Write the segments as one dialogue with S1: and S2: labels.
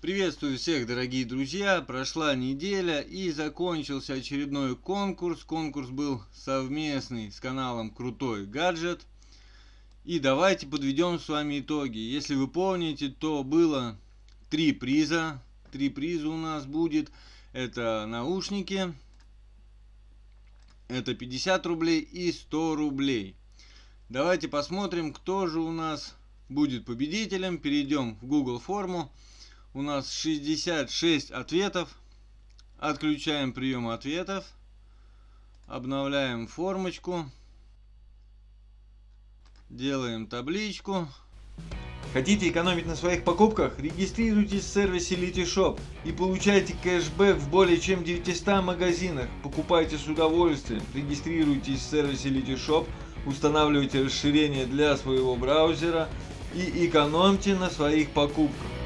S1: Приветствую всех, дорогие друзья! Прошла неделя и закончился очередной конкурс. Конкурс был совместный с каналом Крутой Гаджет. И давайте подведем с вами итоги. Если вы помните, то было три приза. Три приза у нас будет. Это наушники, это 50 рублей и 100 рублей. Давайте посмотрим, кто же у нас будет победителем. Перейдем в Google форму у нас 66 ответов. Отключаем прием ответов. Обновляем формочку. Делаем табличку.
S2: Хотите экономить на своих покупках? Регистрируйтесь в сервисе Litishop и получайте кэшбэк в более чем 900 магазинах. Покупайте с удовольствием. Регистрируйтесь в сервисе Litishop, устанавливайте расширение для своего браузера и экономьте на своих покупках.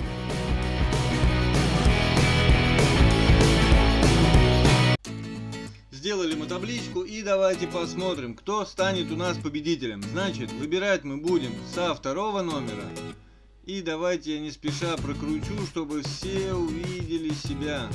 S1: Сделали мы табличку и давайте посмотрим, кто станет у нас победителем. Значит, выбирать мы будем со второго номера. И давайте я не спеша прокручу, чтобы все увидели себя.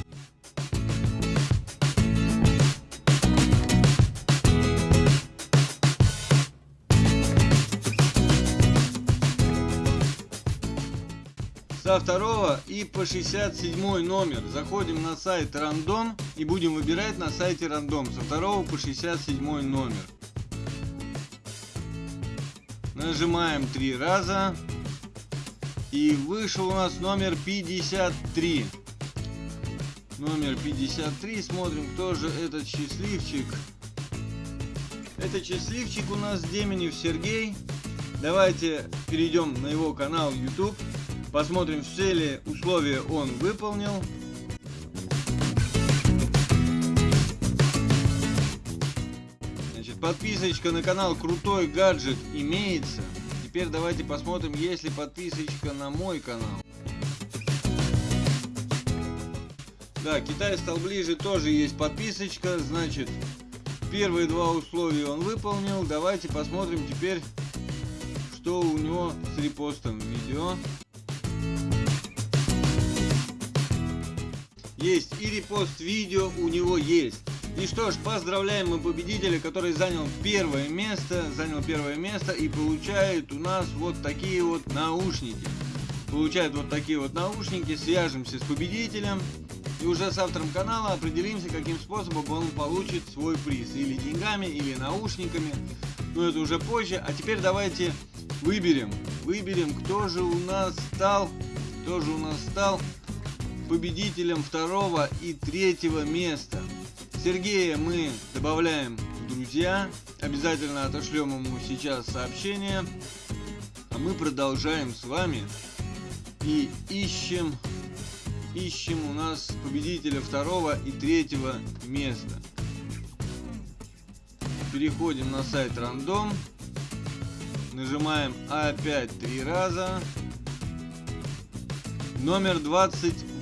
S1: Со второго и по 67 номер. Заходим на сайт рандом и будем выбирать на сайте рандом со второго по 67 номер. Нажимаем три раза. И вышел у нас номер 53. Номер 53. Смотрим, кто же этот счастливчик. Это счастливчик у нас Деменев Сергей. Давайте перейдем на его канал YouTube. Посмотрим, все ли условия он выполнил. Значит, подписочка на канал Крутой Гаджет имеется. Теперь давайте посмотрим, есть ли подписочка на мой канал. Да, Китай стал ближе, тоже есть подписочка. Значит, первые два условия он выполнил. Давайте посмотрим теперь, что у него с репостом видео. Есть и репост видео у него есть. И что ж, поздравляем мы победителя, который занял первое место, занял первое место и получает у нас вот такие вот наушники. Получает вот такие вот наушники, свяжемся с победителем и уже с автором канала определимся, каким способом он получит свой приз. Или деньгами, или наушниками. Но это уже позже. А теперь давайте выберем, выберем, кто же у нас стал, кто же у нас стал победителем второго и третьего места. Сергея мы добавляем в друзья. Обязательно отошлем ему сейчас сообщение. А мы продолжаем с вами и ищем ищем у нас победителя второго и третьего места. Переходим на сайт рандом. Нажимаем опять три раза. Номер 28.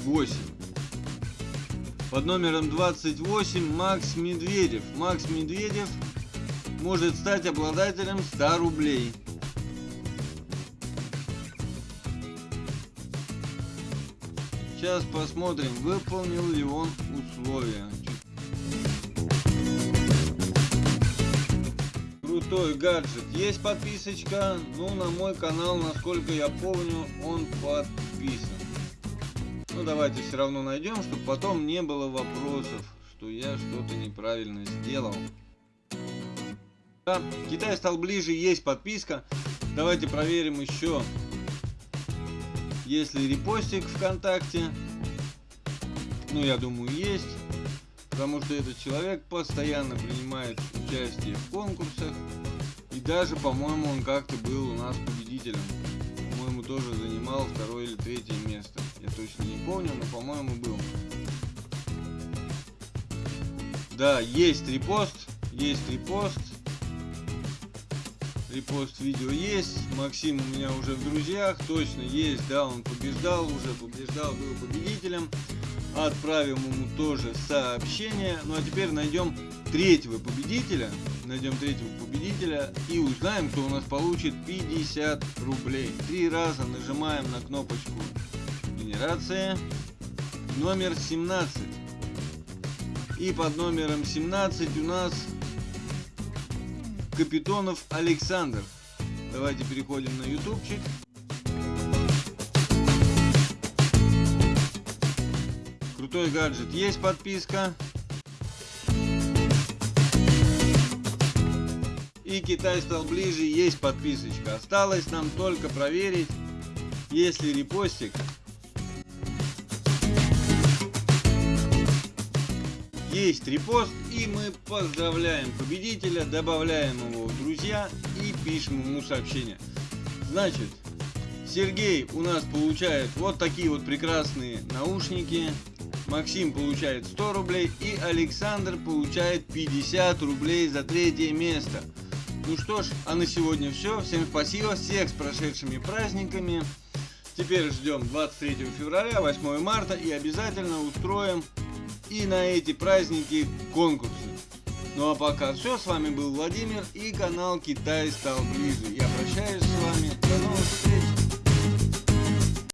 S1: Под номером 28 Макс Медведев. Макс Медведев может стать обладателем 100 рублей. Сейчас посмотрим, выполнил ли он условия. Крутой гаджет. Есть подписочка. Ну, на мой канал, насколько я помню, он подписан. Ну давайте все равно найдем, чтобы потом не было вопросов, что я что-то неправильно сделал. Да, Китай стал ближе, есть подписка. Давайте проверим еще, есть ли репостик ВКонтакте. Ну, я думаю, есть. Потому что этот человек постоянно принимает участие в конкурсах. И даже, по-моему, он как-то был у нас победителем. По-моему, тоже занимал второе или третье место точно не помню, но по-моему был. Да, есть репост, есть репост. Репост видео есть. Максим у меня уже в друзьях, точно есть, да, он побеждал, уже побеждал, был победителем. Отправим ему тоже сообщение. Ну а теперь найдем третьего победителя. Найдем третьего победителя и узнаем, кто у нас получит 50 рублей. Три раза нажимаем на кнопочку нумерация номер 17. И под номером 17 у нас Капитонов Александр. Давайте переходим на ютубчик. Крутой гаджет. Есть подписка. И Китай стал ближе. Есть подписочка. Осталось нам только проверить, есть ли репостик. Есть репост и мы поздравляем победителя, добавляем его в друзья и пишем ему сообщение. Значит, Сергей у нас получает вот такие вот прекрасные наушники. Максим получает 100 рублей и Александр получает 50 рублей за третье место. Ну что ж, а на сегодня все. Всем спасибо, всех с прошедшими праздниками. Теперь ждем 23 февраля, 8 марта и обязательно устроим и на эти праздники конкурсы. Ну а пока все, с вами был Владимир и канал Китай стал ближе. Я прощаюсь с вами, до новых встреч!